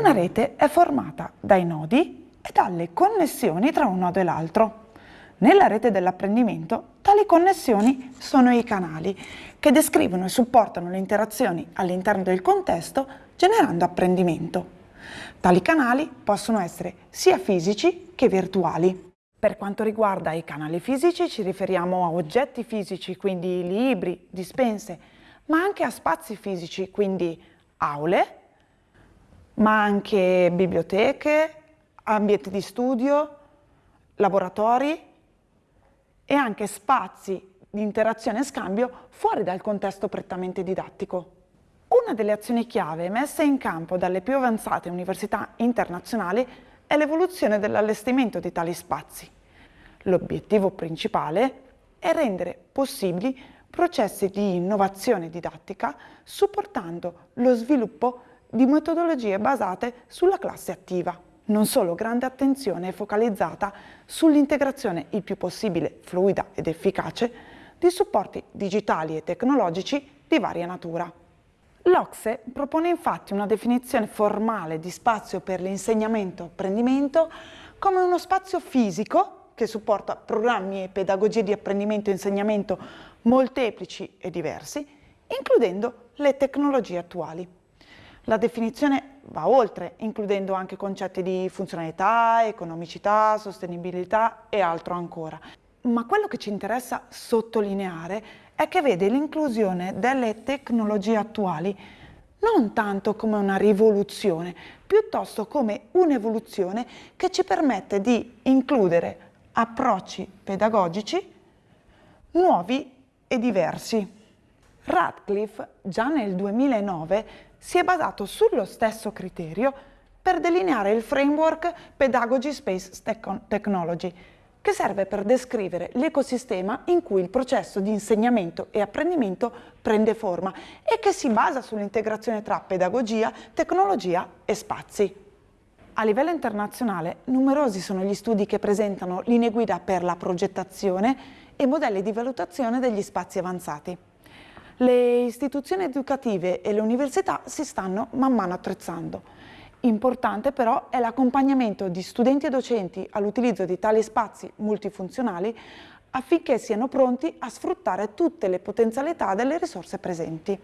Una rete è formata dai nodi e dalle connessioni tra un nodo e l'altro. Nella rete dell'apprendimento tali connessioni sono i canali che descrivono e supportano le interazioni all'interno del contesto generando apprendimento. Tali canali possono essere sia fisici che virtuali. Per quanto riguarda i canali fisici ci riferiamo a oggetti fisici, quindi libri, dispense, ma anche a spazi fisici, quindi aule, ma anche biblioteche, ambienti di studio, laboratori e anche spazi di interazione e scambio fuori dal contesto prettamente didattico. Una delle azioni chiave messe in campo dalle più avanzate università internazionali è l'evoluzione dell'allestimento di tali spazi. L'obiettivo principale è rendere possibili processi di innovazione didattica supportando lo sviluppo di metodologie basate sulla classe attiva. Non solo grande attenzione è focalizzata sull'integrazione il più possibile fluida ed efficace di supporti digitali e tecnologici di varia natura. L'Ocse propone infatti una definizione formale di spazio per l'insegnamento-apprendimento come uno spazio fisico che supporta programmi e pedagogie di apprendimento e insegnamento molteplici e diversi, includendo le tecnologie attuali. La definizione va oltre, includendo anche concetti di funzionalità, economicità, sostenibilità e altro ancora. Ma quello che ci interessa sottolineare è che vede l'inclusione delle tecnologie attuali non tanto come una rivoluzione, piuttosto come un'evoluzione che ci permette di includere approcci pedagogici nuovi e diversi. Radcliffe già nel 2009 si è basato sullo stesso criterio per delineare il framework Pedagogy Space Technology, che serve per descrivere l'ecosistema in cui il processo di insegnamento e apprendimento prende forma e che si basa sull'integrazione tra pedagogia, tecnologia e spazi. A livello internazionale numerosi sono gli studi che presentano linee guida per la progettazione e modelli di valutazione degli spazi avanzati. Le istituzioni educative e le università si stanno man mano attrezzando. Importante però è l'accompagnamento di studenti e docenti all'utilizzo di tali spazi multifunzionali affinché siano pronti a sfruttare tutte le potenzialità delle risorse presenti.